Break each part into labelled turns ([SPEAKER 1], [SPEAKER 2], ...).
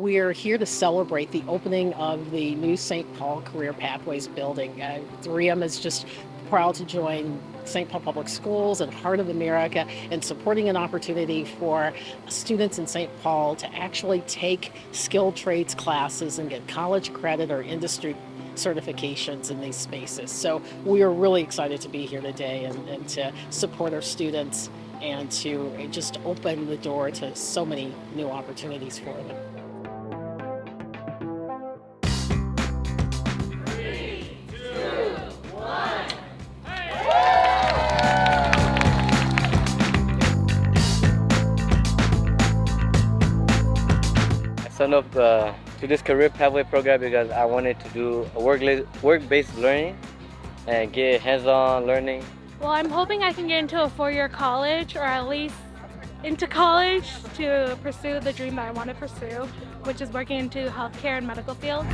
[SPEAKER 1] We're here to celebrate the opening of the new St. Paul Career Pathways building. Uh, 3M is just proud to join St. Paul Public Schools and Heart of America in supporting an opportunity for students in St. Paul to actually take skilled trades classes and get college credit or industry certifications in these spaces. So we are really excited to be here today and, and to support our students and to just open the door to so many new opportunities for them.
[SPEAKER 2] Signed up uh, to this career pathway program because I wanted to do a work-based learning and get hands-on learning.
[SPEAKER 3] Well, I'm hoping I can get into a four-year college or at least into college to pursue the dream that I want to pursue, which is working into healthcare and medical field.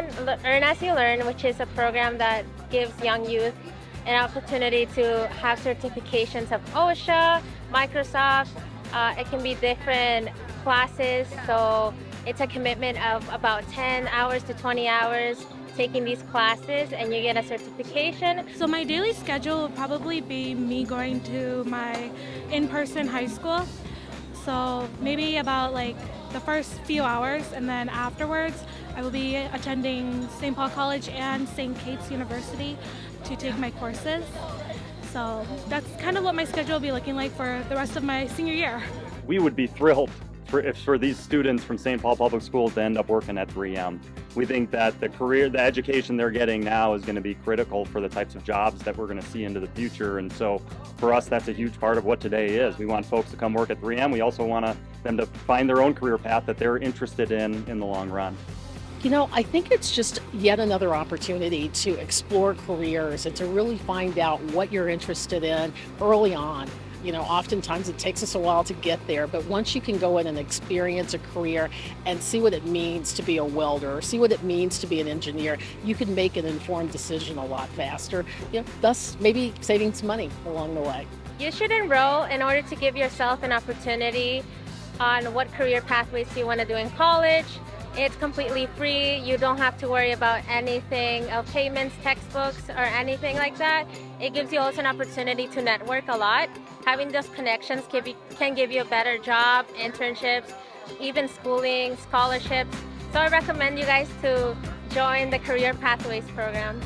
[SPEAKER 4] I've Earn As You Learn, which is a program that gives young youth an opportunity to have certifications of OSHA, Microsoft. Uh, it can be different classes, so it's a commitment of about 10 hours to 20 hours taking these classes and you get a certification.
[SPEAKER 3] So my daily schedule will probably be me going to my in-person high school. So maybe about like the first few hours and then afterwards I will be attending St. Paul College and St. Kate's University to take my courses. So that's kind of what my schedule will be looking like for the rest of my senior year.
[SPEAKER 5] We would be thrilled for, if for these students from St. Paul Public Schools to end up working at 3M. We think that the career, the education they're getting now is going to be critical for the types of jobs that we're going to see into the future. And so for us, that's a huge part of what today is. We want folks to come work at 3M. We also want them to find their own career path that they're interested in in the long run.
[SPEAKER 1] You know, I think it's just yet another opportunity to explore careers and to really find out what you're interested in early on. You know, oftentimes it takes us a while to get there, but once you can go in and experience a career and see what it means to be a welder see what it means to be an engineer, you can make an informed decision a lot faster, you know, thus maybe saving some money along the way.
[SPEAKER 4] You should enroll in order to give yourself an opportunity on what career pathways you want to do in college, it's completely free. You don't have to worry about anything of payments, textbooks, or anything like that. It gives you also an opportunity to network a lot. Having those connections can, can give you a better job, internships, even schooling, scholarships. So I recommend you guys to join the Career Pathways program.